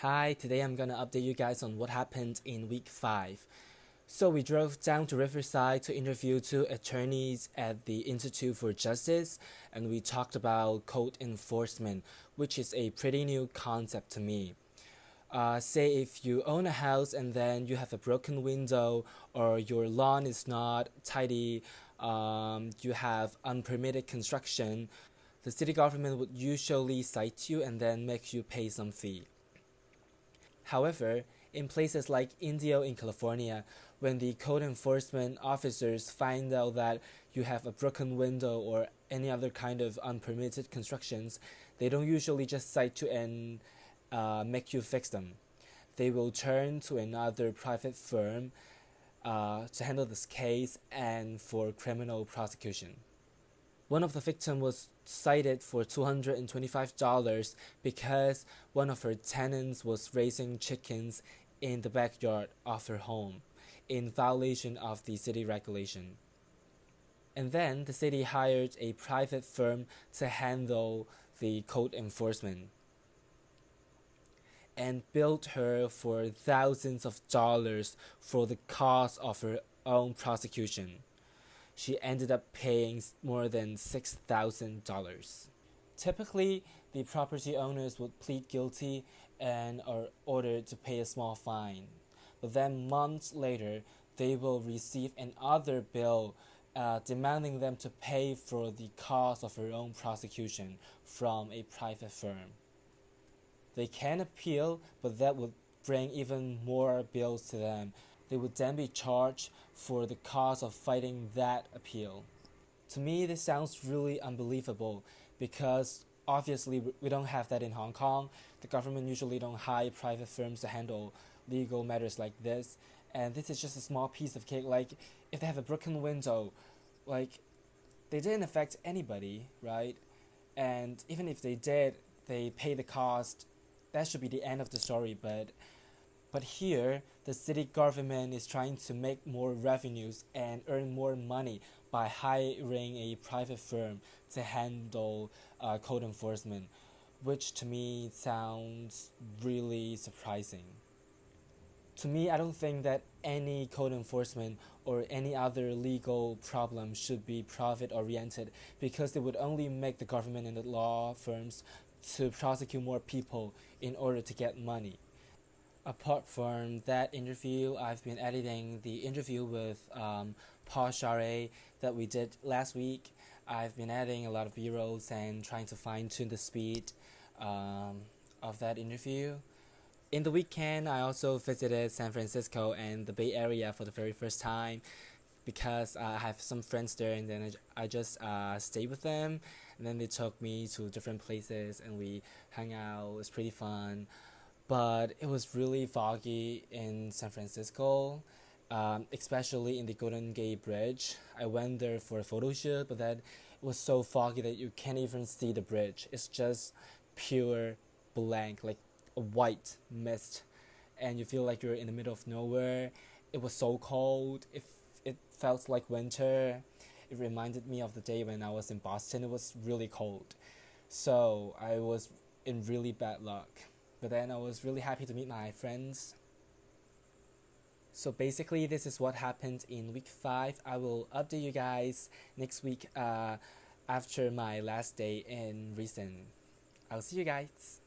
Hi, today I'm gonna update you guys on what happened in week 5. So we drove down to Riverside to interview two attorneys at the Institute for Justice and we talked about code enforcement, which is a pretty new concept to me. Uh, say if you own a house and then you have a broken window or your lawn is not tidy, um, you have unpermitted construction, the city government would usually cite you and then make you pay some fee. However, in places like Indio in California, when the code enforcement officers find out that you have a broken window or any other kind of unpermitted constructions, they don't usually just cite you and uh, make you fix them. They will turn to another private firm uh, to handle this case and for criminal prosecution. One of the victims was cited for $225 because one of her tenants was raising chickens in the backyard of her home in violation of the city regulation. And then the city hired a private firm to handle the code enforcement and billed her for thousands of dollars for the cost of her own prosecution she ended up paying more than $6,000. Typically, the property owners would plead guilty and are ordered to pay a small fine. But then months later, they will receive another bill uh, demanding them to pay for the cost of their own prosecution from a private firm. They can appeal, but that would bring even more bills to them they would then be charged for the cost of fighting that appeal. To me, this sounds really unbelievable because obviously we don't have that in Hong Kong. The government usually don't hire private firms to handle legal matters like this. And this is just a small piece of cake. Like, if they have a broken window, like, they didn't affect anybody, right? And even if they did, they pay the cost. That should be the end of the story. But but here, the city government is trying to make more revenues and earn more money by hiring a private firm to handle uh, code enforcement, which to me sounds really surprising. To me, I don't think that any code enforcement or any other legal problem should be profit oriented because it would only make the government and the law firms to prosecute more people in order to get money. Apart from that interview, I've been editing the interview with um, Paul Charest that we did last week. I've been adding a lot of b-rolls and trying to fine-tune the speed um, of that interview. In the weekend, I also visited San Francisco and the Bay Area for the very first time because uh, I have some friends there and then I just uh, stayed with them and then they took me to different places and we hung out. It was pretty fun but it was really foggy in San Francisco, um, especially in the Golden Gate Bridge. I went there for a photo shoot, but then it was so foggy that you can't even see the bridge. It's just pure blank, like a white mist, and you feel like you're in the middle of nowhere. It was so cold. It, it felt like winter. It reminded me of the day when I was in Boston. It was really cold. So I was in really bad luck. But then I was really happy to meet my friends. So basically, this is what happened in week 5. I will update you guys next week uh, after my last day in Reason. I'll see you guys.